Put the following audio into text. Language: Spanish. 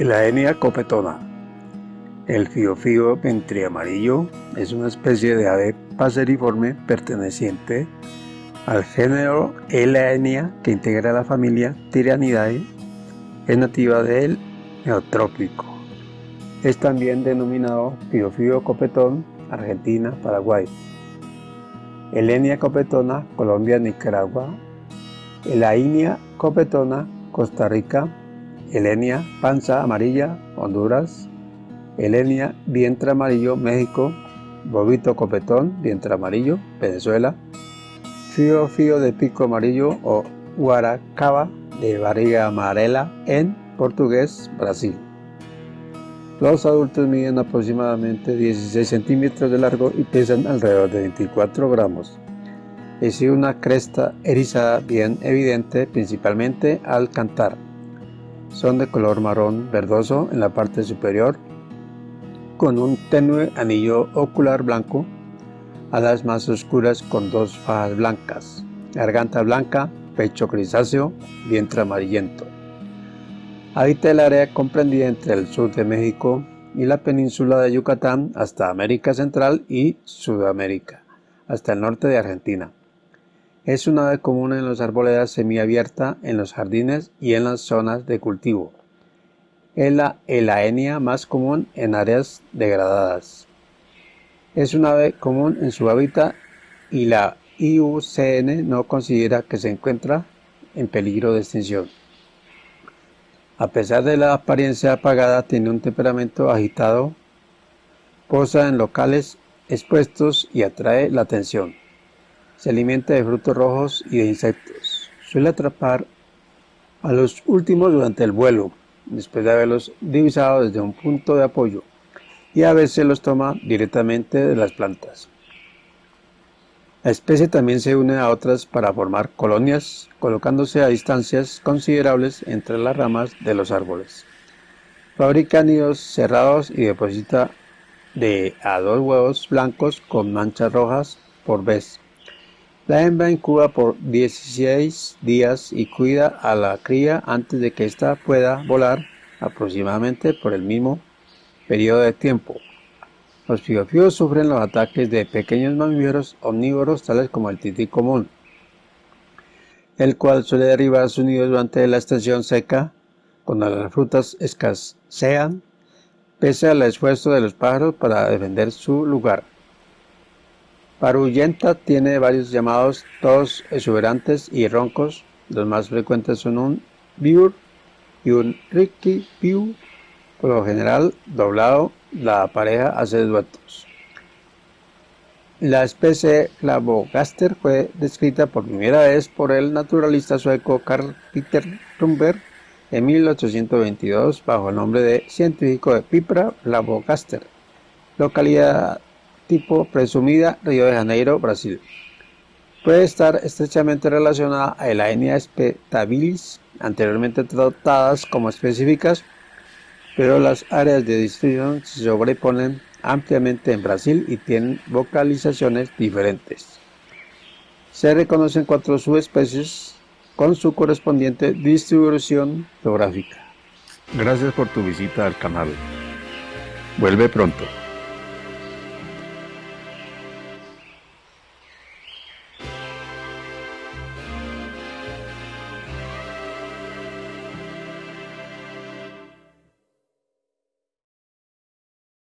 La etnia copetona. El fiofío ventriamarillo es una especie de ave paseriforme perteneciente al género Elaenia que integra la familia Tyranidae. Es nativa del Neotrópico. Es también denominado fiofío copetón Argentina, Paraguay. Elenia copetona, Colombia, Nicaragua. Elainia copetona, Costa Rica. Elenia panza amarilla, Honduras. Elenia vientre amarillo, México. Bobito copetón, vientre amarillo, Venezuela. Fío fío de pico amarillo o guaracaba de barriga amarela en portugués, Brasil. Los adultos miden aproximadamente 16 centímetros de largo y pesan alrededor de 24 gramos. Es una cresta erizada bien evidente principalmente al cantar. Son de color marrón verdoso en la parte superior con un tenue anillo ocular blanco, alas más oscuras con dos fajas blancas, garganta blanca, pecho grisáceo, vientre amarillento. Habita el área comprendida entre el sur de México y la península de Yucatán hasta América Central y Sudamérica, hasta el norte de Argentina. Es una ave común en las arboledas semiabierta, en los jardines y en las zonas de cultivo. Es la elaenia más común en áreas degradadas. Es una ave común en su hábitat y la IUCN no considera que se encuentra en peligro de extinción. A pesar de la apariencia apagada, tiene un temperamento agitado, posa en locales expuestos y atrae la atención. Se alimenta de frutos rojos y de insectos. Suele atrapar a los últimos durante el vuelo, después de haberlos divisado desde un punto de apoyo, y a veces los toma directamente de las plantas. La especie también se une a otras para formar colonias, colocándose a distancias considerables entre las ramas de los árboles. Fabrica nidos cerrados y deposita de a dos huevos blancos con manchas rojas por vez. La hembra incuba por 16 días y cuida a la cría antes de que ésta pueda volar aproximadamente por el mismo periodo de tiempo. Los fiofíos sufren los ataques de pequeños mamíferos omnívoros tales como el tití común, el cual suele derribar sus nidos durante la estación seca cuando las frutas escasean, pese al esfuerzo de los pájaros para defender su lugar. Paruyenta tiene varios llamados, todos exuberantes y roncos. Los más frecuentes son un biur y un ricky piu, por lo general doblado la pareja hace duetos. La especie Clavogaster fue descrita por primera vez por el naturalista sueco Carl Peter Rumberg en 1822 bajo el nombre de científico de Pipra Clavogaster, localidad tipo presumida Río de Janeiro, Brasil. Puede estar estrechamente relacionada a la etnia spetabilis, anteriormente tratadas como específicas pero las áreas de distribución se sobreponen ampliamente en Brasil y tienen vocalizaciones diferentes. Se reconocen cuatro subespecies con su correspondiente distribución geográfica. Gracias por tu visita al canal. Vuelve pronto.